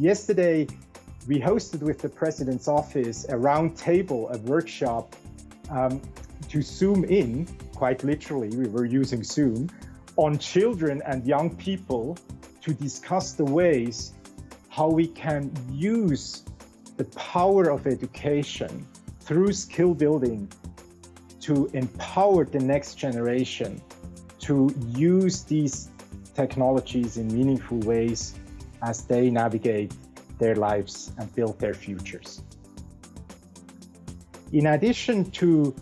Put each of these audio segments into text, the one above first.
Yesterday, we hosted with the President's Office a roundtable, a workshop um, to zoom in, quite literally, we were using Zoom, on children and young people to discuss the ways how we can use the power of education through skill building to empower the next generation to use these technologies in meaningful ways as they navigate their lives and build their futures. In addition to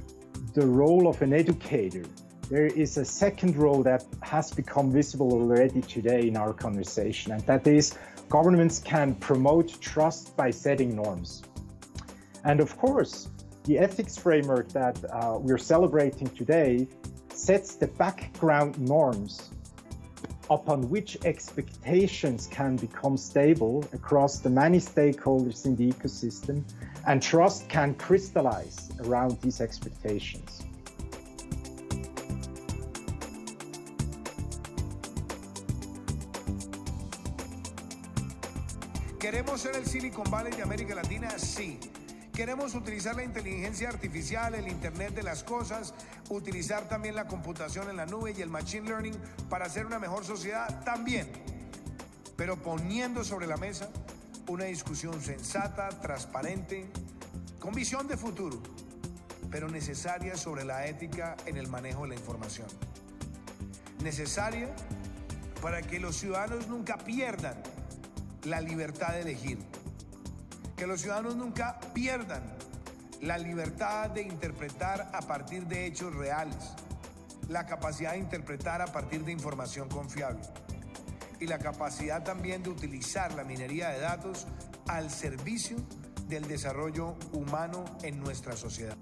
the role of an educator, there is a second role that has become visible already today in our conversation, and that is governments can promote trust by setting norms. And of course, the ethics framework that uh, we're celebrating today sets the background norms upon which expectations can become stable across the many stakeholders in the ecosystem and trust can crystallize around these expectations. ¿Queremos ser el Silicon Valley de América Latina? Sí. Queremos utilizar la inteligencia artificial, el Internet de las cosas, utilizar también la computación en la nube y el Machine Learning para hacer una mejor sociedad también. Pero poniendo sobre la mesa una discusión sensata, transparente, con visión de futuro, pero necesaria sobre la ética en el manejo de la información. Necesaria para que los ciudadanos nunca pierdan la libertad de elegir que los ciudadanos nunca pierdan la libertad de interpretar a partir de hechos reales, la capacidad de interpretar a partir de información confiable y la capacidad también de utilizar la minería de datos al servicio del desarrollo humano en nuestra sociedad.